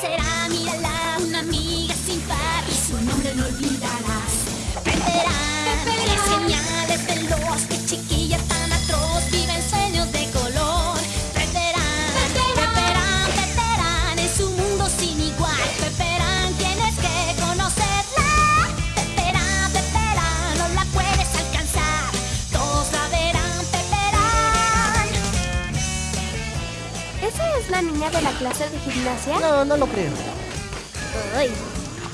será, mírala, una amiga sin par y su nombre no olvidarás. La de la clase de gimnasia? No, no lo creo. Ay,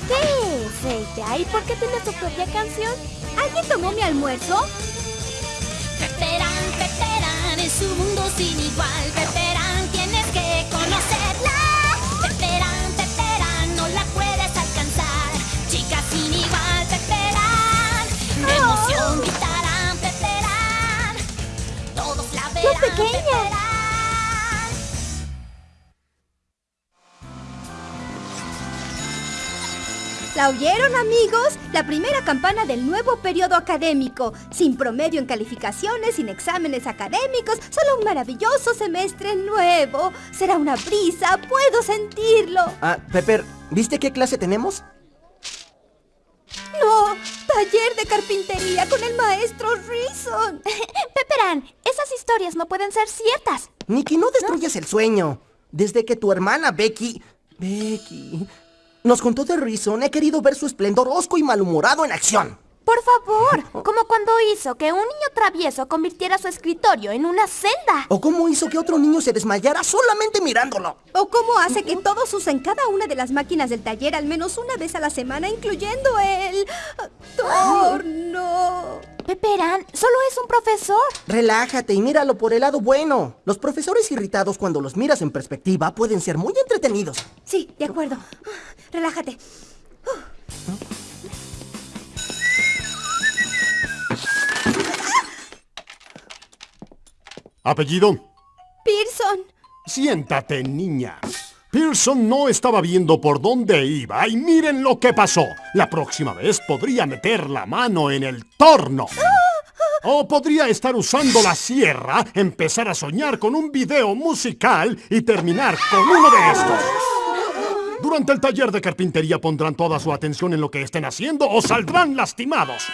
¿Qué es ella? ¿Y por qué tiene su propia canción? ¿Alguien tomó mi almuerzo? Peperán, Peperán, es un mundo sin igual. Peperán, ¿La oyeron, amigos? La primera campana del nuevo periodo académico. Sin promedio en calificaciones, sin exámenes académicos, solo un maravilloso semestre nuevo. Será una brisa, puedo sentirlo. Ah, Pepper, ¿viste qué clase tenemos? No, taller de carpintería con el maestro Reason. Peperán, esas historias no pueden ser ciertas. Nicky, no destruyas el sueño. Desde que tu hermana Becky... Becky... Nos contó de Reason, he querido ver su esplendor osco y malhumorado en acción. Por favor, como cuando hizo que un niño travieso convirtiera su escritorio en una celda. O cómo hizo que otro niño se desmayara solamente mirándolo. ¿O cómo hace que todos usen cada una de las máquinas del taller al menos una vez a la semana, incluyendo el torno? Peperán, solo es un profesor. Relájate y míralo por el lado bueno. Los profesores irritados cuando los miras en perspectiva pueden ser muy entretenidos. Sí, de acuerdo. Relájate. ¿Apellido? Pearson. Siéntate, niña. Pearson no estaba viendo por dónde iba y miren lo que pasó. La próxima vez podría meter la mano en el torno. O podría estar usando la sierra, empezar a soñar con un video musical y terminar con uno de estos. Durante el taller de carpintería pondrán toda su atención en lo que estén haciendo o saldrán lastimados.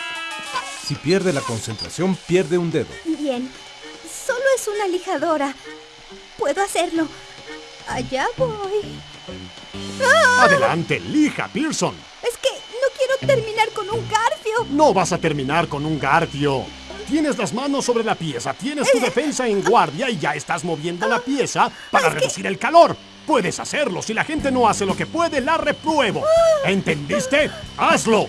Si pierde la concentración, pierde un dedo. Bien. Solo es una lijadora. Puedo hacerlo. Allá voy. Adelante, lija, Pearson. Es que no quiero terminar con un garfio. No vas a terminar con un garfio. Tienes las manos sobre la pieza, tienes tu defensa en guardia y ya estás moviendo la pieza para reducir el calor. Puedes hacerlo. Si la gente no hace lo que puede, la repruebo. ¿Entendiste? ¡Hazlo!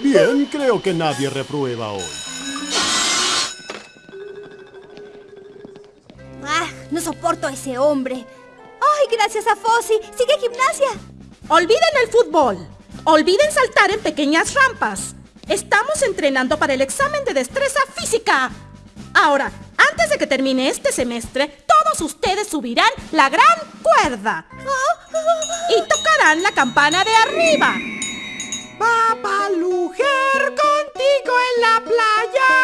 Bien, creo que nadie reprueba hoy. No soporto a ese hombre. Ay, gracias a Fossi. Sigue gimnasia. Olviden el fútbol. Olviden saltar en pequeñas rampas. Estamos entrenando para el examen de destreza física. Ahora, antes de que termine este semestre, todos ustedes subirán la gran cuerda. Y tocarán la campana de arriba. Papalujer contigo en la playa.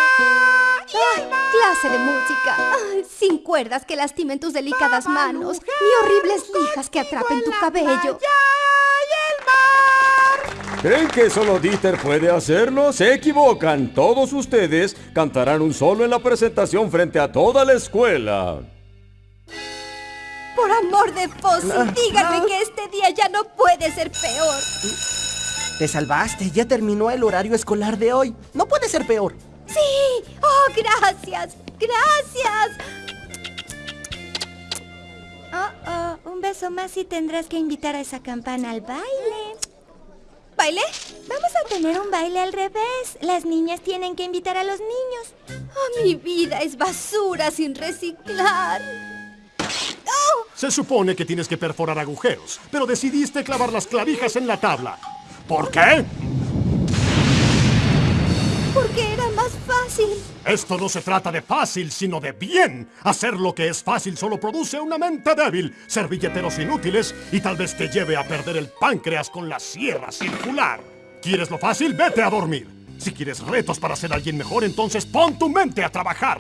Clase de música. Ay, sin cuerdas que lastimen tus delicadas manos, ni horribles lijas que atrapen tu cabello. ¿Creen que solo Dieter puede hacerlo? Se equivocan. Todos ustedes cantarán un solo en la presentación frente a toda la escuela. Por amor de Fossi, díganme que este día ya no puede ser peor. Te salvaste, ya terminó el horario escolar de hoy. No puede ser peor. Sí. Oh, gracias. Gracias. Oh, oh, un beso más y tendrás que invitar a esa campana al baile. ¿Baile? Vamos a tener un baile al revés. Las niñas tienen que invitar a los niños. Oh, mi vida es basura sin reciclar. Se supone que tienes que perforar agujeros, pero decidiste clavar las clavijas en la tabla. ¿Por qué? Porque era más fácil. Esto no se trata de fácil, sino de bien. Hacer lo que es fácil solo produce una mente débil, servilleteros inútiles y tal vez te lleve a perder el páncreas con la sierra circular. ¿Quieres lo fácil? Vete a dormir. Si quieres retos para ser alguien mejor, entonces pon tu mente a trabajar.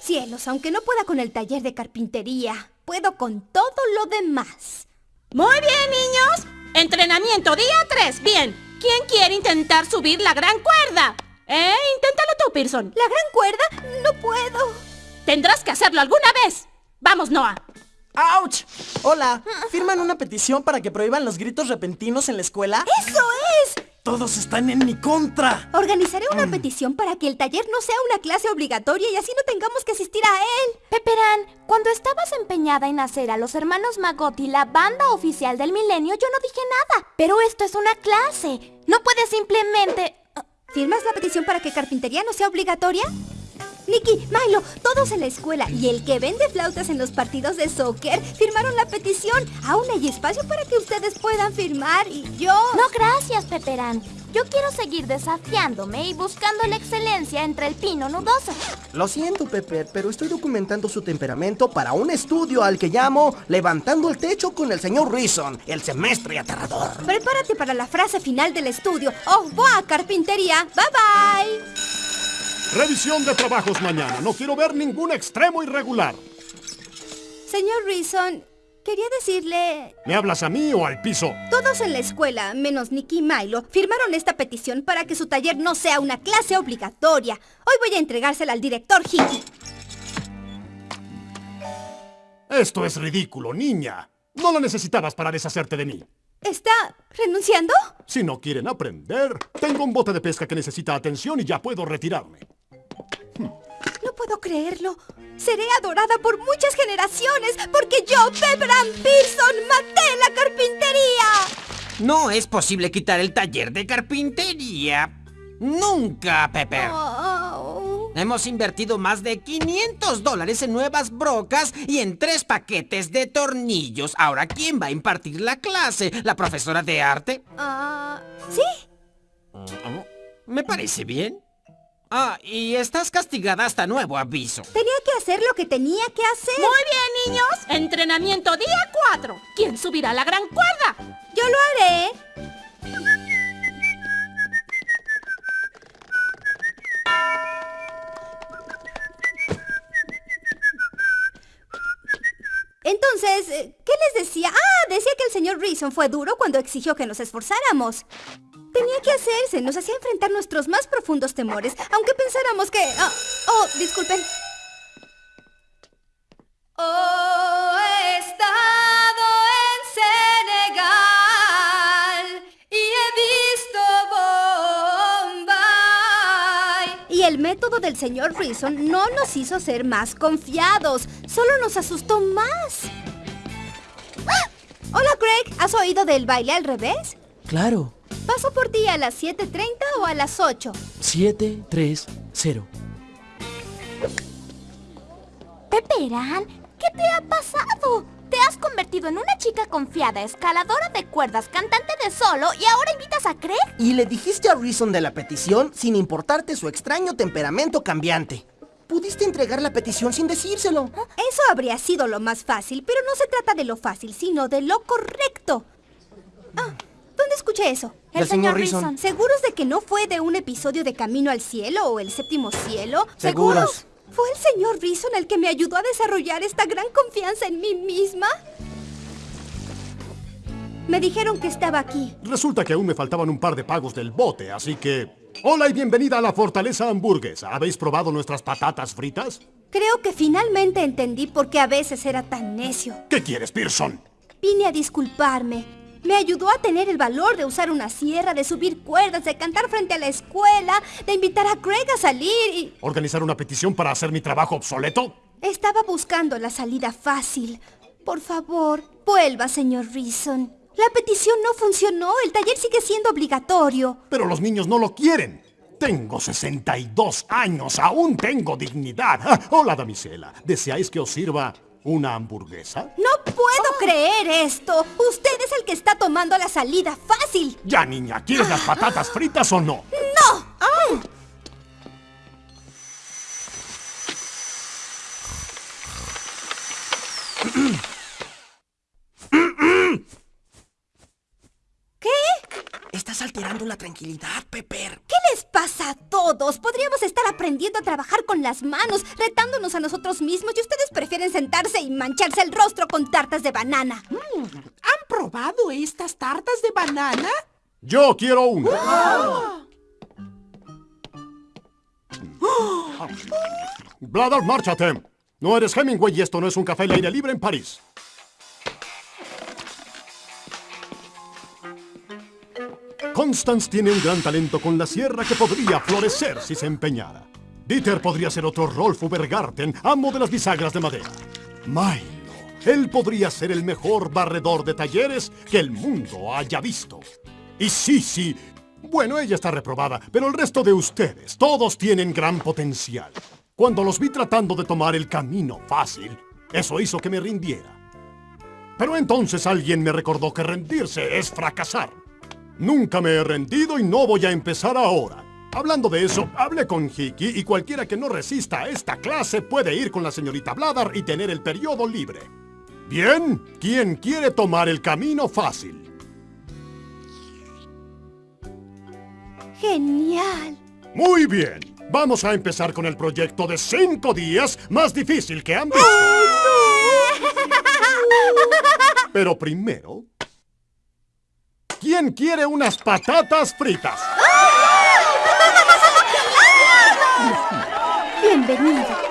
Cielos, aunque no pueda con el taller de carpintería, puedo con todo lo demás. Muy bien, niños. Entrenamiento día 3. Bien. ¿Quién quiere intentar subir la gran cuerda? ¿Eh? Inténtalo tú, Pearson. ¿La gran cuerda? No puedo. Tendrás que hacerlo alguna vez. Vamos, Noah. ¡Auch! Hola, ¿firman una petición para que prohíban los gritos repentinos en la escuela? ¡Eso es! Todos están en mi contra. Organizaré una petición para que el taller no sea una clase obligatoria y así no tengamos que asistir a él. Peperán, cuando estabas empeñada en hacer a los hermanos Magotti la banda oficial del milenio, yo no dije nada. Pero esto es una clase. No puedes simplemente... ¿Firmas la petición para que carpintería no sea obligatoria? Nicky, Milo, todos en la escuela y el que vende flautas en los partidos de soccer firmaron la petición. Aún hay espacio para que ustedes puedan firmar y yo... No, gracias, Peperán. Yo quiero seguir desafiándome y buscando la excelencia entre el pino nudoso. Lo siento, Pepper, pero estoy documentando su temperamento para un estudio al que llamo Levantando el Techo con el señor Reason, el semestre aterrador. Prepárate para la frase final del estudio. ¡Oh, boa, carpintería! ¡Bye, bye! Revisión de trabajos mañana. No quiero ver ningún extremo irregular. Señor Reason, quería decirle... ¿Me hablas a mí o al piso? Todos en la escuela, menos Nicky y Milo, firmaron esta petición para que su taller no sea una clase obligatoria. Hoy voy a entregársela al director Hickey. Esto es ridículo, niña. No lo necesitabas para deshacerte de mí. ¿Está renunciando? Si no quieren aprender, tengo un bote de pesca que necesita atención y ya puedo retirarme. No puedo creerlo. Seré adorada por muchas generaciones porque yo, Pepperan Pearson, maté la carpintería. No es posible quitar el taller de carpintería. Nunca, Pepper. Oh. Hemos invertido más de 500 dólares en nuevas brocas y en tres paquetes de tornillos. Ahora, ¿quién va a impartir la clase? ¿La profesora de arte? Ah, ¿Sí? Me parece bien. Ah, y estás castigada hasta nuevo aviso. Tenía que hacer lo que tenía que hacer. Muy bien, niños. Entrenamiento día 4. ¿Quién subirá la gran cuerda? Yo lo haré. Entonces, eh, ¿qué les decía? Ah, decía que el señor Reason fue duro cuando exigió que nos esforzáramos. Tenía que hacerse, nos hacía enfrentar nuestros más profundos temores, aunque pensáramos que... ah, oh, disculpen. Oh, he estado en Senegal y he visto Bombay. Y el método del señor Reason no nos hizo ser más confiados, solo nos asustó más. ¡Ah! Hola, Craig. ¿Has oído del baile al revés? Claro. ¿Paso por ti a las 7.30 o a las 8? 7, 3, 0. Peperán, ¿qué te ha pasado? Te has convertido en una chica confiada, escaladora de cuerdas, cantante de solo y ahora invitas a Craig. Y le dijiste a Reason de la petición sin importarte su extraño temperamento cambiante. Pudiste entregar la petición sin decírselo. Eso habría sido lo más fácil, pero no se trata de lo fácil, sino de lo correcto. Ah, ¿dónde escuché eso? Del señor Reason. ¿Seguros de que no fue de un episodio de Camino al Cielo o el Séptimo Cielo? Seguros. ¿Fue el señor Reason el que me ayudó a desarrollar esta gran confianza en mí misma? Me dijeron que estaba aquí. Resulta que aún me faltaban un par de pagos del bote, así que... Hola y bienvenida a la Fortaleza Hamburguesa. ¿Habéis probado nuestras patatas fritas? Creo que finalmente entendí por qué a veces era tan necio. ¿Qué quieres, Pearson? Vine a disculparme. Me ayudó a tener el valor de usar una sierra, de subir cuerdas, de cantar frente a la escuela, de invitar a Craig a salir y... ¿Organizar una petición para hacer mi trabajo obsoleto? Estaba buscando la salida fácil. Por favor, vuelva, señor Reason. La petición no funcionó. El taller sigue siendo obligatorio. Pero los niños no lo quieren. Tengo 62 años, aún tengo dignidad. Ah, hola, damisela. ¿Deseáis que os sirva una hamburguesa? No puedo creer esto. Usted es el que está tomando la salida fácil. Ya, niña, ¿quieres las patatas fritas o no? ¡No! ¿Qué? Estás alterando la tranquilidad, Pepper. ¿Qué todos. Podríamos estar aprendiendo a trabajar con las manos, retándonos a nosotros mismos y ustedes prefieren sentarse y mancharse el rostro con tartas de banana. ¿Han probado estas tartas de banana? Yo quiero una. Bladder, márchate. No eres Hemingway y esto no es un café al aire libre en París. Constance tiene un gran talento con la sierra que podría florecer si se empeñara. Dieter podría ser otro Rolf Ubergarten, amo de las bisagras de madera. Milo, él podría ser el mejor barredor de talleres que el mundo haya visto. Y Sisi, bueno, ella está reprobada, pero el resto de ustedes, todos tienen gran potencial. Cuando los vi tratando de tomar el camino fácil, eso hizo que me rindiera. Pero entonces alguien me recordó que rendirse es fracasar. Nunca me he rendido y no voy a empezar ahora. Hablando de eso, hablé con Hiki y cualquiera que no resista a esta clase puede ir con la señorita Bladar y tener el periodo libre. Bien, ¿quién quiere tomar el camino fácil? ¡Genial! Muy bien. Vamos a empezar con el proyecto de cinco días más difícil que han visto. Pero primero... ¿Quién quiere unas patatas fritas? Bienvenido.